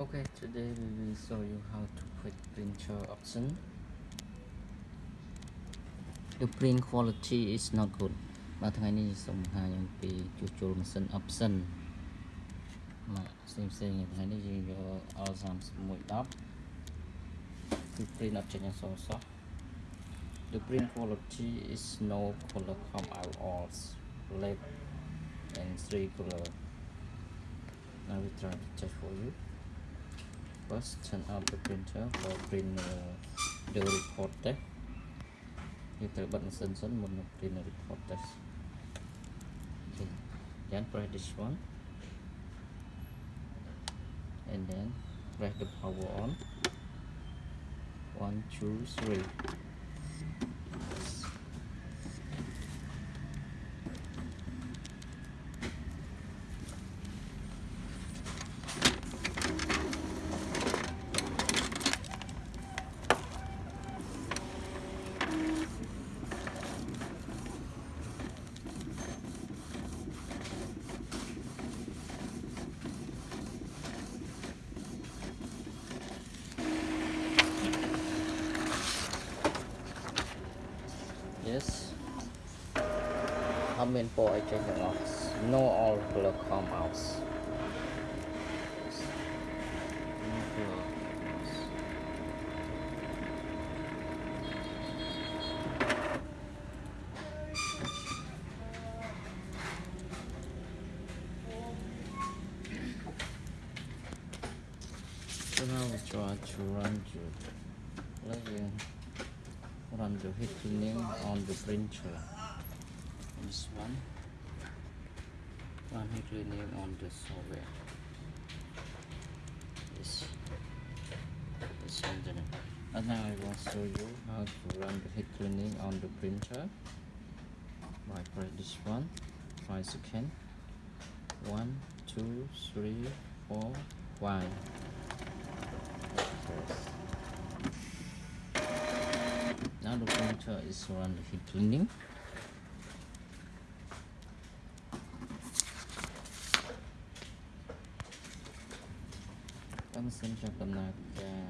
Okay, today we will show you how to put printer option. The print quality is not good បាទថ្ងៃនេះសូមបង្ហាញអំពីជួសជុលម៉ាស៊ីន option មកផ្សេងផ្សេងៗថ្ងៃនេះយើងយក L3110 គឺ print អត់ចេញអក្សរសោះ The print quality is no color come out all left and three color now we try to check for you first turn up the printer và print uh, the report test. Như từ bật sân sân một print the report test. Okay. then press this one. And then press the power on. One two three. boy Jacob Ox, no Oracle come out. So now we try to run to, like, uh, run the hitting on the printer this one. Run head cleaning on the software this this one and now I will show you how to run the head cleaning on the printer. By press this one. Five second one two three four Press. Now the printer is run the head cleaning. ចាប់ដំណើរការ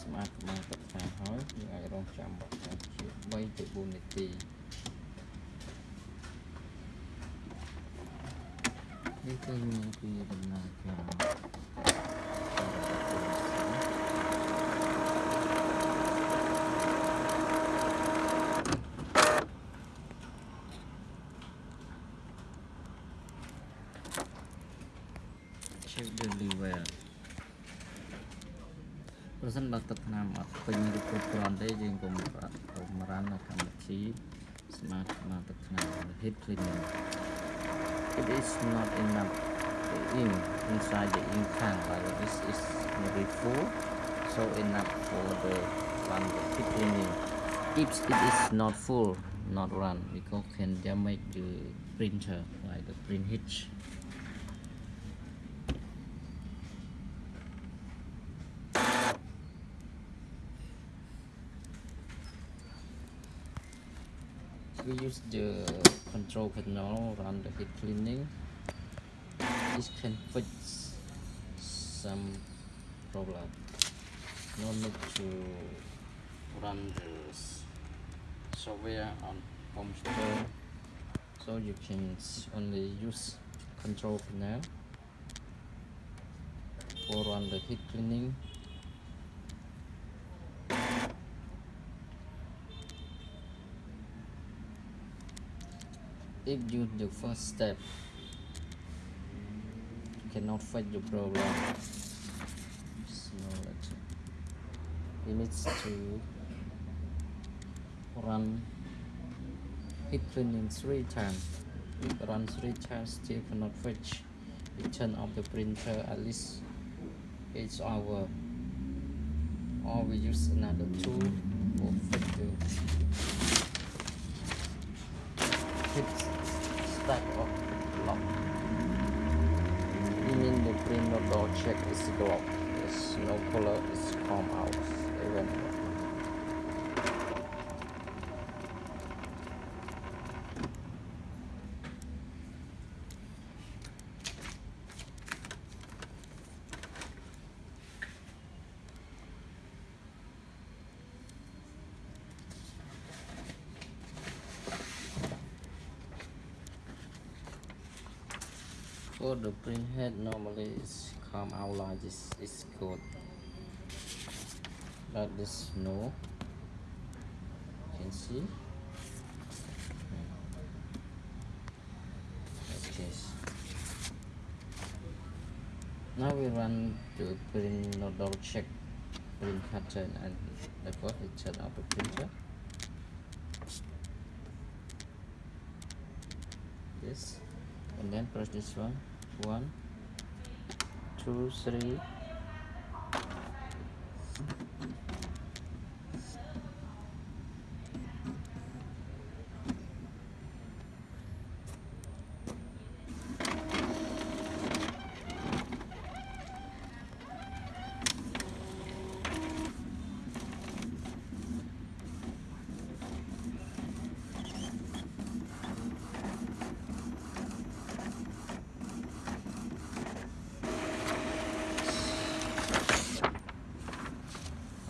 ស្មាតប្រមាណទឹកថាហើយយើងអាចរងចាំថាជា3ទៅ4នាទីនេះគឺមានពីដំណើរការ check the level ប្រសិនបើទឹកថ្នាំអត់ពេញឬគ្រប់គ្រាន់ទេយើងកុំប្រាក់កុំរ៉ាន់នៅកម្មវិធី smart ស្មាទឹកថ្នាំ heat cleaning it is not enough the ink inside the ink tank like this is very full so enough for the run the heat cleaning if it is not full not run because can damage the printer like the print hitch we use the control panel run the head cleaning. This can fix some problem. No need to run the software on computer so you can only use control panel for run the head cleaning if you the first step you cannot fix the problem. You need to run head cleaning three times. If run three times still cannot fetch you turn off the printer at least each hour or we use another tool for fix the hit stack of lock. Meaning the printer door check is blocked. There's no color is come out even. Code the printhead normally is come out like this is good. But this no. You can see? Now we run to print no double check print pattern and the is turned out the printer. This and then press this one one two three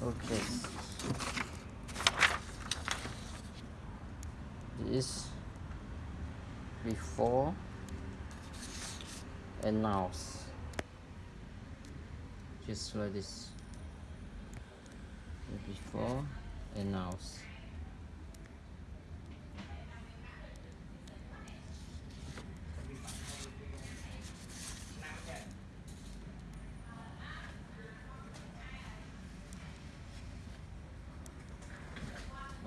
okay this and now just like this before and now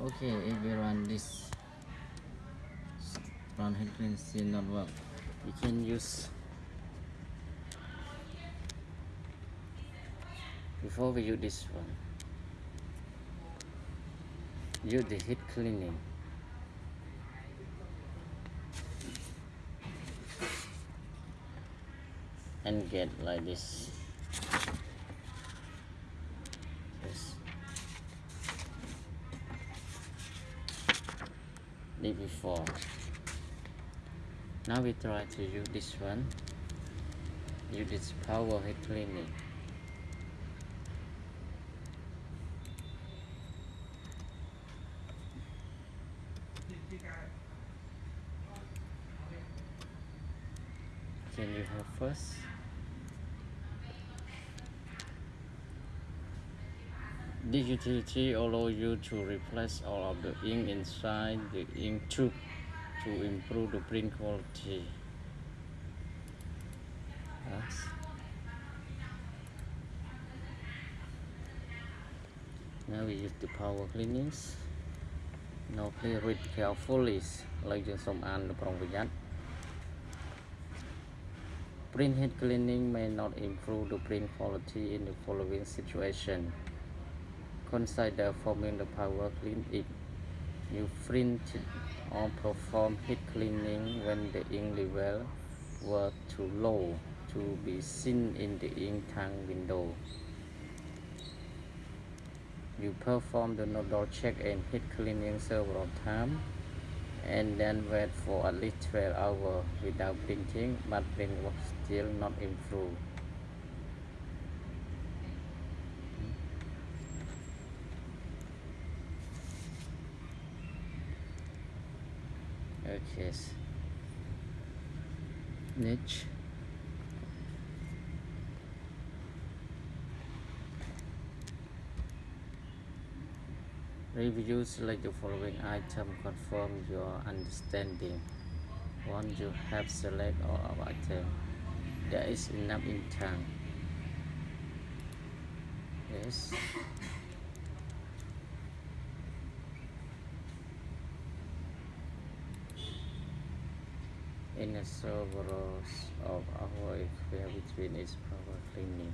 okay if we run this headclean still not work you can use before we use this one use the head cleaning. And get like this. Day before now we try to use this one. Use this power head cleaning. Can you help us? This utility allows you to replace all of the ink inside the ink tube to improve the print quality. Yes. Now we use the power cleanings. Now please read carefully លើយើងសូមអានប្រុងប្រយ័ត្ន Print head cleaning may not improve the print quality in the following situation. Consider forming the power clean ink. You print or perform head cleaning when the ink level were too low to be seen in the ink tank window. You perform the nozzle check and heat cleaning several times and then wait for at least 12 hours without printing but print was still not improved. Okay niche. Review select the following item confirm your understanding. Once you have select all of item. There is enough in time yes in a servers of our equipment between its power cleaning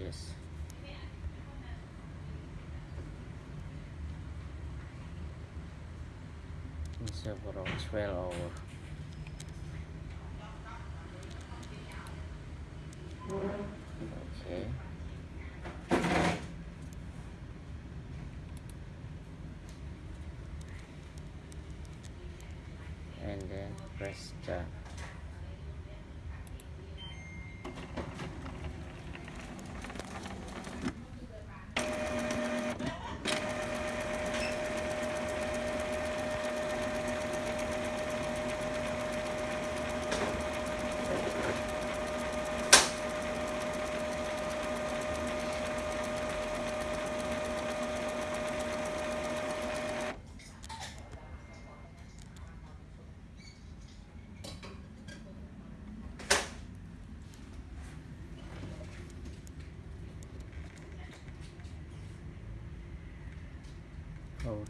yes. In several 12 hours okay and then press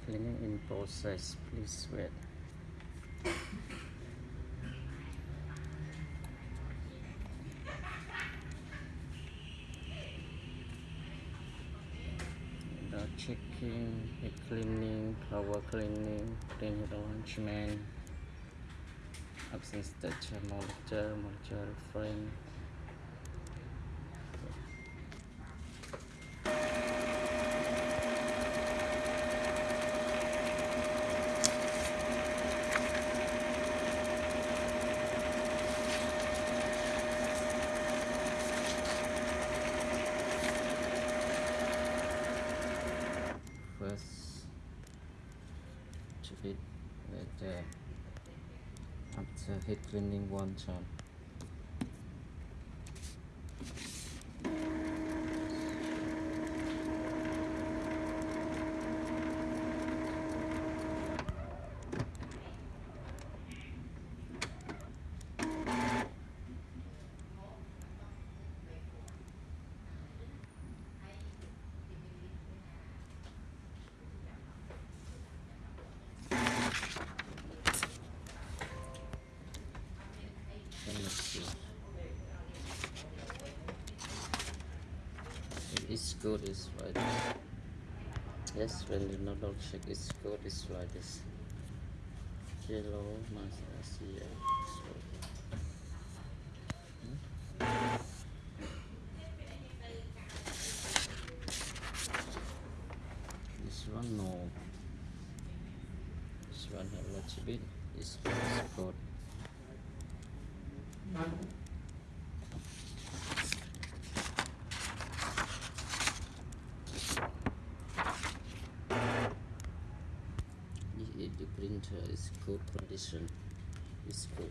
cleaning in process. Please wait. The checking, head cleaning, power cleaning, clean head arrangement, absence structure, monitor, monitor frame. first to it with after head one time Let me see. It is good is right. Yes, when the nozzle check is good is like this. Yellow, master, see, hmm? This one no. This one a little bit. This is good. The, is good condition. It's good.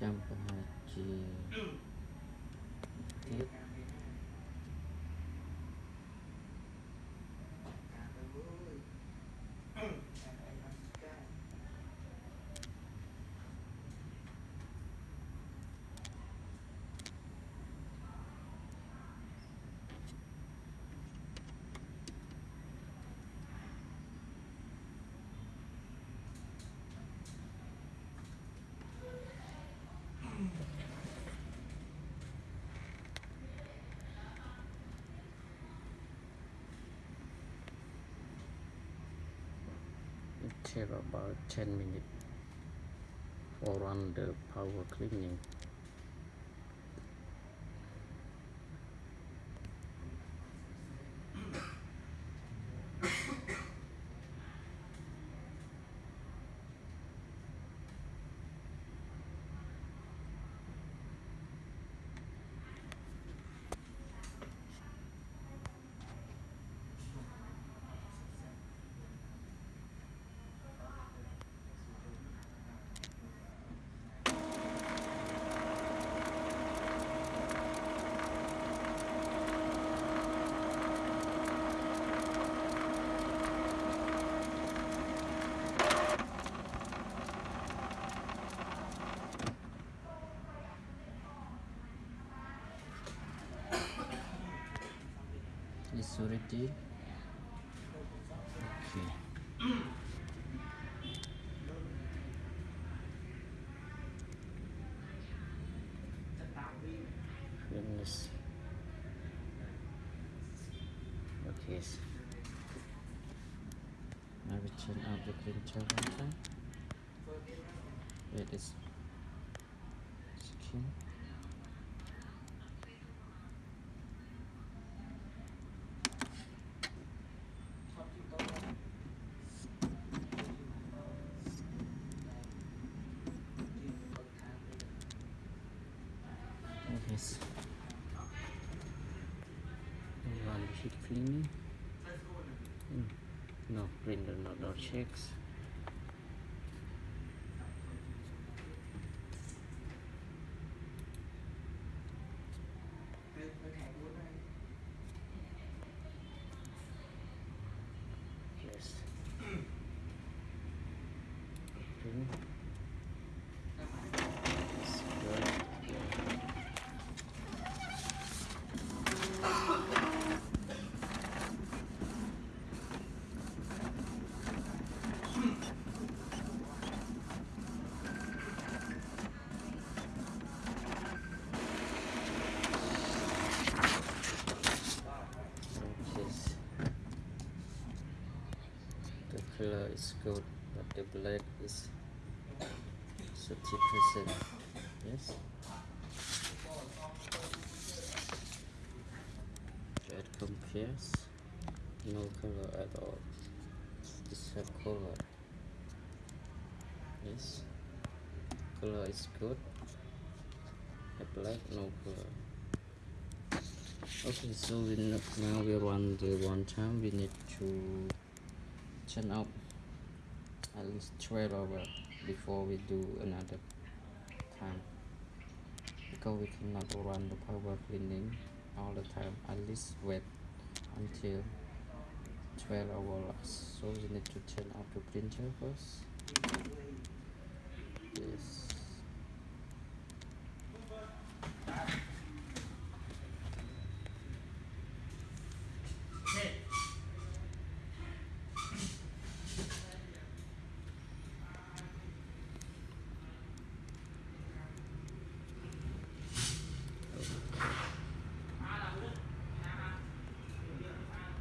jam pengaji titik gitu. Take about 10 minutes for run the power cleaning. It's already okay. Goodness. Okay. s- Now we turn out the printer one time. Wait, it's skin. Okay. s- Run the head cleaning. Mm, No, printer not dot checks. color is good, but the black is 30%. Yes. That compares no color at all. Have color. Yes. Color is good. The black no color. Okay, so we now we run the one time. We need to turn up at least 12 hours before we do another time. Because we cannot run the power cleaning all the time. At least wait until 12 hours. So we need to turn off the printer first. Yes